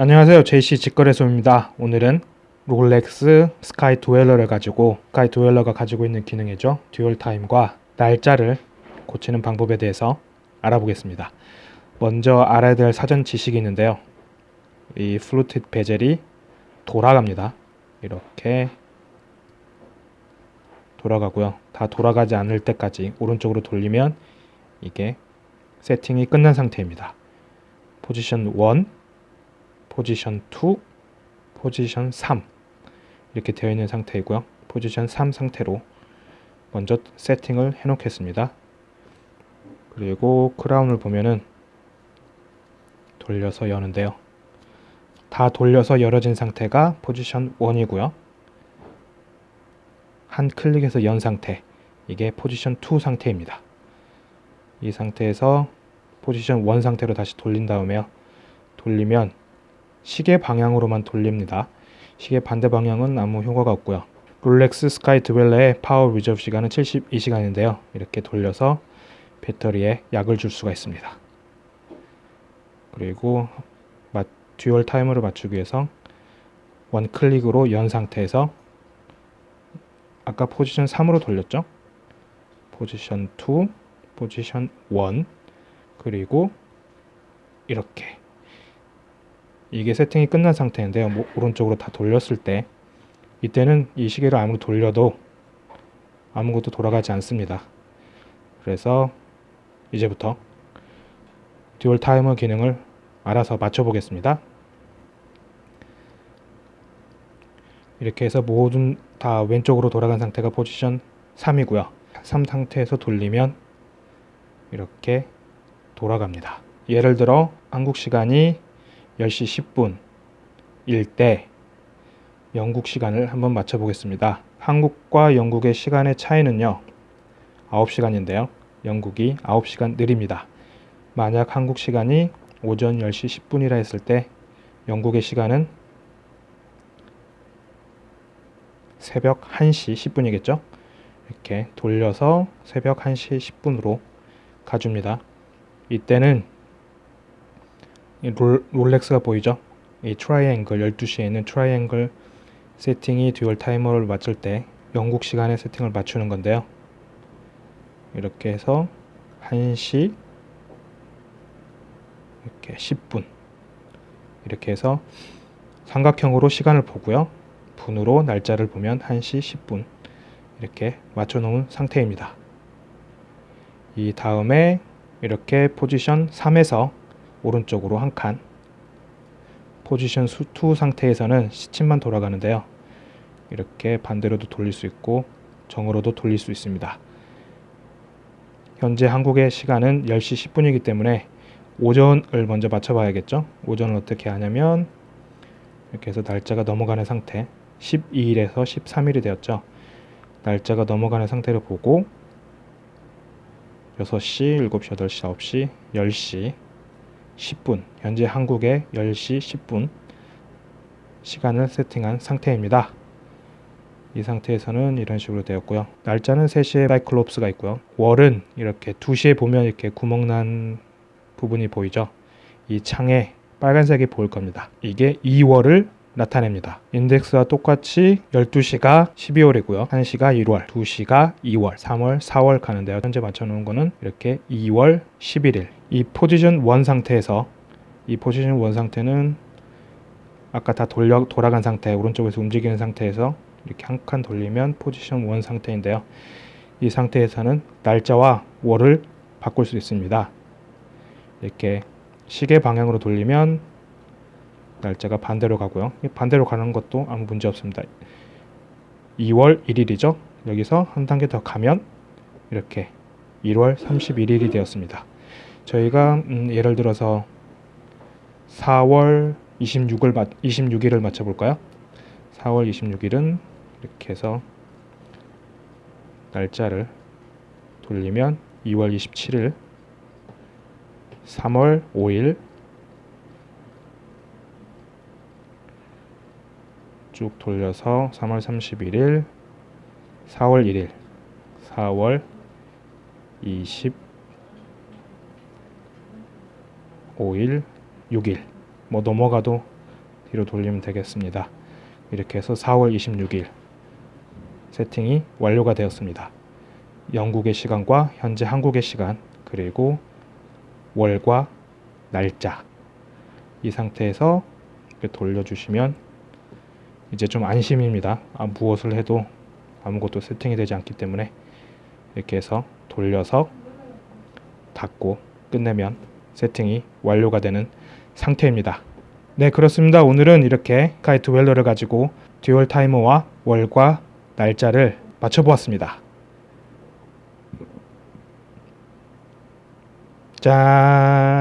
안녕하세요. JC 직거래소입니다. 오늘은 롤렉스 스카이 드웰러를 가지고 스카이 드웰러가 가지고 있는 기능이죠. dual time과 날짜를 고치는 방법에 대해서 알아보겠습니다. 먼저 알아야 될 사전 지식이 있는데요. 이 fluted bezel이 돌아갑니다. 이렇게 돌아가고요. 다 돌아가지 않을 때까지 오른쪽으로 돌리면 이게 세팅이 끝난 상태입니다. 포지션 1 포지션 2, 포지션 3 이렇게 되어 있는 상태이고요. 포지션 3 상태로 먼저 세팅을 해 놓겠습니다. 그리고 크라운을 보면은 돌려서 여는데요. 다 돌려서 열어진 상태가 포지션 1이고요. 한 클릭에서 연 상태 이게 포지션 2 상태입니다. 이 상태에서 포지션 1 상태로 다시 돌린 다음에요. 돌리면 시계 방향으로만 돌립니다. 시계 반대 방향은 아무 효과가 없고요. 롤렉스 스카이 드웰러의 power reserve 시간은 72시간인데요. 이렇게 돌려서 배터리에 약을 줄 수가 있습니다. 그리고 dual timer를 맞추기 위해서 one click으로 연 상태에서 아까 포지션 3으로 돌렸죠? 포지션 2, 포지션 1 그리고 이렇게 이게 세팅이 끝난 상태인데요. 뭐, 오른쪽으로 다 돌렸을 때 이때는 이 시계를 아무리 돌려도 아무것도 돌아가지 않습니다. 그래서 이제부터 dual timer 기능을 알아서 맞춰 보겠습니다. 이렇게 해서 모든 다 왼쪽으로 돌아간 상태가 포지션 3이고요. 3 상태에서 돌리면 이렇게 돌아갑니다. 예를 들어 한국 시간이 10시 10분일 때 영국 시간을 한번 맞춰 보겠습니다. 한국과 영국의 시간의 차이는요. 9시간인데요. 영국이 9시간 느립니다. 만약 한국 시간이 오전 10시 10분이라 했을 때 영국의 시간은 새벽 1시 10분이겠죠. 이렇게 돌려서 새벽 1시 10분으로 가줍니다. 이때는 롤, 롤렉스가 보이죠? 이 트라이앵글 12시에 있는 트라이앵글 세팅이 dual timer를 맞출 때 영국 시간에 세팅을 맞추는 건데요. 이렇게 해서 1시 이렇게 10분 이렇게 해서 삼각형으로 시간을 보고요. 분으로 날짜를 보면 1시 10분 이렇게 맞춰 놓은 상태입니다. 이 다음에 이렇게 포지션 3에서 오른쪽으로 한 칸 포지션 수2 상태에서는 시침만 돌아가는데요. 이렇게 반대로도 돌릴 수 있고 정으로도 돌릴 수 있습니다. 현재 한국의 시간은 10시 10분이기 때문에 오전을 먼저 맞춰 봐야겠죠. 오전을 어떻게 하냐면 이렇게 해서 날짜가 넘어가는 상태 12일에서 13일이 되었죠. 날짜가 넘어가는 상태를 보고 6시, 7시, 8시, 9시, 10시 10분 현재 한국의 10시 10분 시간을 세팅한 상태입니다. 이 상태에서는 이런 식으로 되었고요. 날짜는 3시에 사이클롭스가 있고요. 월은 이렇게 2시에 보면 이렇게 구멍난 부분이 보이죠. 이 창에 빨간색이 보일 겁니다. 이게 2월을 나타냅니다. 인덱스와 똑같이 12시가 12월이고요. 1시가 1월, 2시가 2월, 3월, 4월 가는데요. 현재 맞춰놓은 거는 이렇게 2월 11일. 이 포지션 1 상태에서 이 포지션 1 상태는 아까 다 돌려, 돌아간 상태, 오른쪽에서 움직이는 상태에서 이렇게 한 칸 돌리면 포지션 1 상태인데요. 이 상태에서는 날짜와 월을 바꿀 수 있습니다. 이렇게 시계 방향으로 돌리면 날짜가 반대로 가고요. 반대로 가는 것도 아무 문제 없습니다. 2월 1일이죠. 여기서 한 단계 더 가면 이렇게 1월 31일이 되었습니다. 저희가 음, 예를 들어서 4월 26을 26일을 맞춰 볼까요? 4월 26일은 이렇게 해서 날짜를 돌리면 2월 27일 3월 5일 쭉 돌려서 3월 31일 4월 1일 4월 25일 6일 뭐 넘어가도 뒤로 돌리면 되겠습니다. 이렇게 해서 4월 26일 세팅이 완료가 되었습니다. 영국의 시간과 현재 한국의 시간 그리고 월과 날짜 이 상태에서 이렇게 돌려주시면 이제 좀 안심입니다. 아, 무엇을 해도 아무것도 세팅이 되지 않기 때문에 이렇게 해서 돌려서 닫고 끝내면 세팅이 완료가 되는 상태입니다. 네 그렇습니다. 오늘은 이렇게 카이트 웰러를 가지고 듀얼 타이머와 월과 날짜를 맞춰보았습니다. 짠